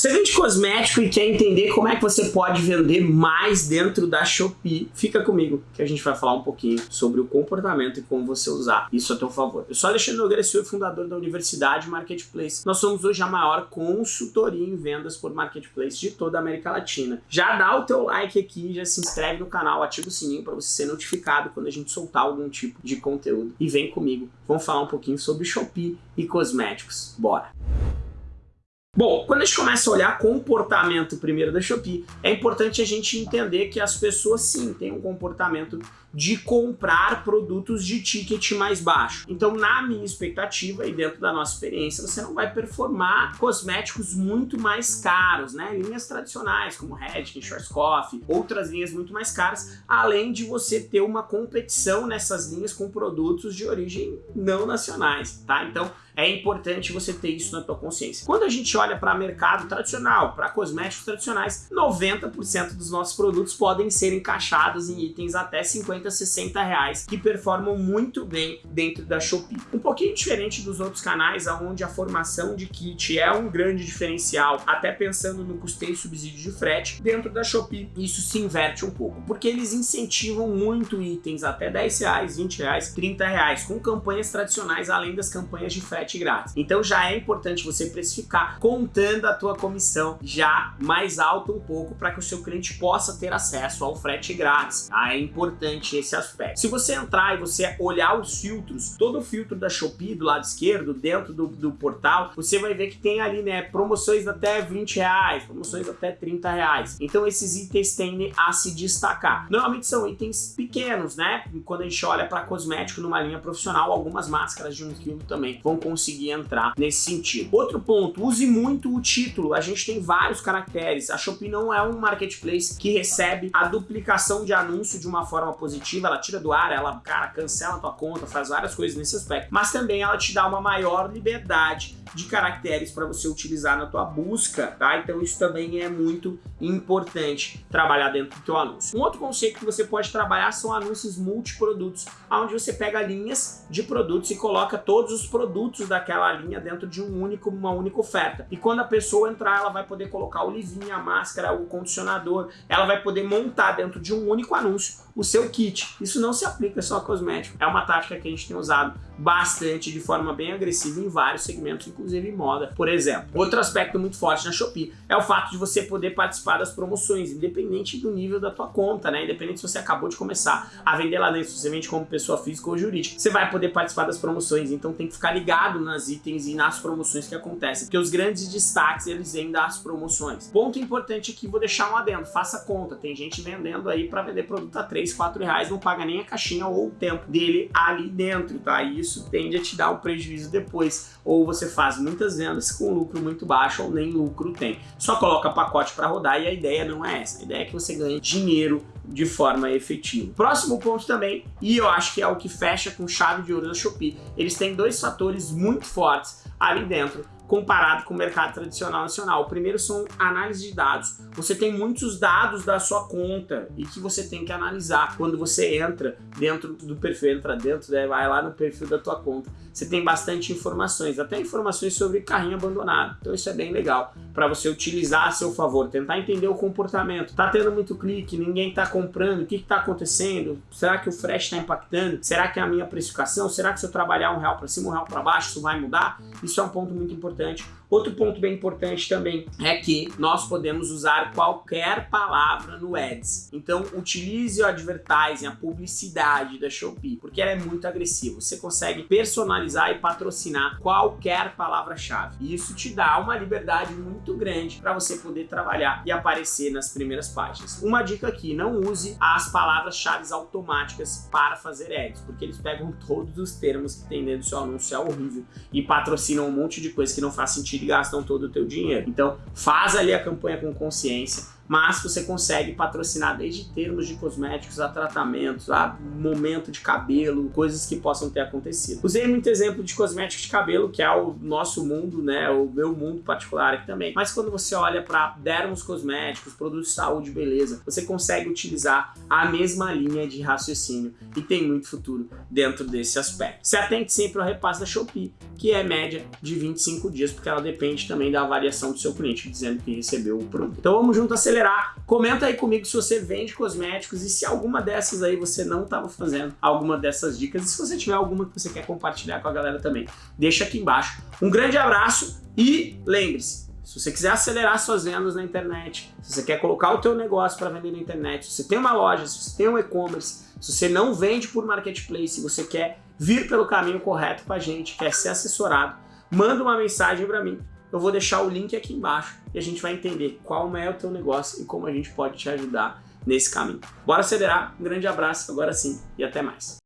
Você vende cosmético e quer entender como é que você pode vender mais dentro da Shopee? Fica comigo que a gente vai falar um pouquinho sobre o comportamento e como você usar isso a teu favor. Eu sou Alexandre Nogueira, sou fundador da Universidade Marketplace. Nós somos hoje a maior consultoria em vendas por Marketplace de toda a América Latina. Já dá o teu like aqui, já se inscreve no canal, ativa o sininho para você ser notificado quando a gente soltar algum tipo de conteúdo. E vem comigo, vamos falar um pouquinho sobre Shopee e cosméticos. Bora! Bom, quando a gente começa a olhar comportamento primeiro da Shopee, é importante a gente entender que as pessoas sim têm um comportamento de comprar produtos de ticket mais baixo. Então, na minha expectativa e dentro da nossa experiência, você não vai performar cosméticos muito mais caros, né? Linhas tradicionais como Redken, Schwarzkopf, outras linhas muito mais caras, além de você ter uma competição nessas linhas com produtos de origem não nacionais, tá? Então, é importante você ter isso na tua consciência. Quando a gente olha para mercado tradicional, para cosméticos tradicionais, 90% dos nossos produtos podem ser encaixados em itens até 50, 60 reais, que performam muito bem dentro da Shopee. Um pouquinho diferente dos outros canais, onde a formação de kit é um grande diferencial, até pensando no custeio e subsídio de frete, dentro da Shopee isso se inverte um pouco, porque eles incentivam muito itens até 10 reais, 20 reais, 30 reais, com campanhas tradicionais, além das campanhas de frete frete grátis. Então já é importante você precificar contando a tua comissão já mais alta um pouco para que o seu cliente possa ter acesso ao frete grátis. Tá? É importante esse aspecto. Se você entrar e você olhar os filtros, todo o filtro da Shopee do lado esquerdo, dentro do, do portal, você vai ver que tem ali né, promoções até 20 reais, promoções até 30 reais. Então esses itens tendem a se destacar. Normalmente são itens pequenos, né? Quando a gente olha para cosmético numa linha profissional, algumas máscaras de um quilo também vão conseguir entrar nesse sentido. Outro ponto, use muito o título. A gente tem vários caracteres. A Shopee não é um marketplace que recebe a duplicação de anúncio de uma forma positiva. Ela tira do ar, ela, cara, cancela a tua conta, faz várias coisas nesse aspecto. Mas também ela te dá uma maior liberdade de caracteres para você utilizar na tua busca, tá? Então isso também é muito importante trabalhar dentro do teu anúncio. Um outro conceito que você pode trabalhar são anúncios multiprodutos, onde você pega linhas de produtos e coloca todos os produtos daquela linha dentro de um único, uma única oferta. E quando a pessoa entrar, ela vai poder colocar o livinho, a máscara, o condicionador, ela vai poder montar dentro de um único anúncio o seu kit. Isso não se aplica só a cosmético. É uma tática que a gente tem usado bastante de forma bem agressiva em vários segmentos, inclusive moda, por exemplo. Outro aspecto muito forte na Shopee é o fato de você poder participar das promoções, independente do nível da tua conta, né? Independente se você acabou de começar a vender lá dentro, se você vende como pessoa física ou jurídica, você vai poder participar das promoções, então tem que ficar ligado nas itens e nas promoções que acontecem, porque os grandes destaques eles vêm das promoções. Ponto importante aqui, vou deixar um adendo, faça conta, tem gente vendendo aí para vender produto a 3, 4 reais, não paga nem a caixinha ou o tempo dele ali dentro, tá? E isso tende a te dar um prejuízo depois, ou você faz muitas vendas com lucro muito baixo ou nem lucro tem. Só coloca pacote para rodar e a ideia não é essa, a ideia é que você ganhe dinheiro de forma efetiva. Próximo ponto também, e eu acho que é o que fecha com chave de ouro da Shopee, eles têm dois fatores muito fortes ali dentro comparado com o mercado tradicional nacional. O primeiro são análise de dados. Você tem muitos dados da sua conta e que você tem que analisar quando você entra dentro do perfil, entra dentro, né, vai lá no perfil da tua conta. Você tem bastante informações, até informações sobre carrinho abandonado. Então isso é bem legal para você utilizar a seu favor, tentar entender o comportamento. Tá tendo muito clique, ninguém tá comprando, o que está acontecendo? Será que o frete está impactando? Será que é a minha precificação? Será que se eu trabalhar um real para cima, um real para baixo, isso vai mudar? Isso é um ponto muito importante importante. Outro ponto bem importante também é que nós podemos usar qualquer palavra no Ads. Então utilize o advertising, a publicidade da Shopee, porque ela é muito agressiva. Você consegue personalizar e patrocinar qualquer palavra-chave. E isso te dá uma liberdade muito grande para você poder trabalhar e aparecer nas primeiras páginas. Uma dica aqui, não use as palavras-chave automáticas para fazer ads, porque eles pegam todos os termos que tem dentro do seu anúncio, é horrível, e patrocinam um monte de coisa que não faz sentido e gastam todo o teu dinheiro. Então faz ali a campanha com consciência, mas você consegue patrocinar desde termos de cosméticos a tratamentos, a momento de cabelo, coisas que possam ter acontecido. Usei muito exemplo de cosméticos de cabelo, que é o nosso mundo, né, o meu mundo particular aqui também. Mas quando você olha para dermos cosméticos, produtos de saúde, beleza, você consegue utilizar a mesma linha de raciocínio e tem muito futuro dentro desse aspecto. Se atente sempre ao repasse da Shopee, que é média de 25 dias, porque ela depende também da avaliação do seu cliente, dizendo que recebeu o produto. Então vamos junto acelerar. Comenta aí comigo se você vende cosméticos e se alguma dessas aí você não estava fazendo alguma dessas dicas. E se você tiver alguma que você quer compartilhar com a galera também, deixa aqui embaixo. Um grande abraço e lembre-se, se você quiser acelerar suas vendas na internet, se você quer colocar o teu negócio para vender na internet, se você tem uma loja, se você tem um e-commerce, se você não vende por marketplace, você quer vir pelo caminho correto com a gente, quer ser assessorado, manda uma mensagem para mim eu vou deixar o link aqui embaixo e a gente vai entender qual é o teu negócio e como a gente pode te ajudar nesse caminho. Bora acelerar, um grande abraço, agora sim e até mais.